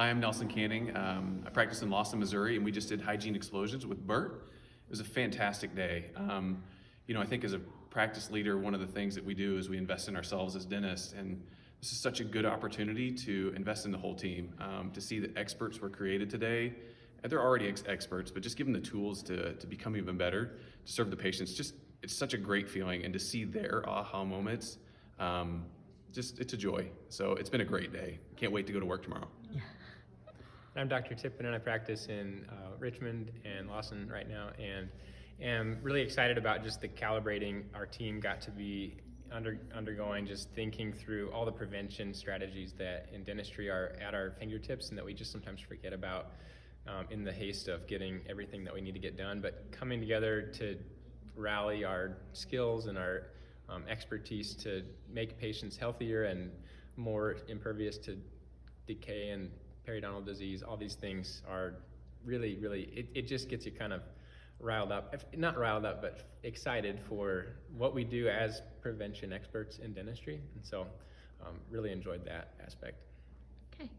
Hi, I'm Nelson Canning. Um, I practice in Lawson, Missouri, and we just did hygiene explosions with Bert. It was a fantastic day. Um, you know, I think as a practice leader, one of the things that we do is we invest in ourselves as dentists, and this is such a good opportunity to invest in the whole team. Um, to see that experts were created today, and they're already ex- experts, but just give them the tools to, to become even better, to serve the patients. Just it's such a great feeling, and to see their aha moments. Um, just it's a joy. So it's been a great day. Can't wait to go to work tomorrow. I'm Dr. Tippin and I practice in uh, Richmond and Lawson right now and am really excited about just the calibrating our team got to be under, undergoing, just thinking through all the prevention strategies that in dentistry are at our fingertips and that we just sometimes forget about um, in the haste of getting everything that we need to get done. But coming together to rally our skills and our um, expertise to make patients healthier and more impervious to decay and periodontal disease, all these things are really, really, it, it just gets you kind of riled up, if, not riled up, but excited for what we do as prevention experts in dentistry. And so, um, really enjoyed that aspect. Okay,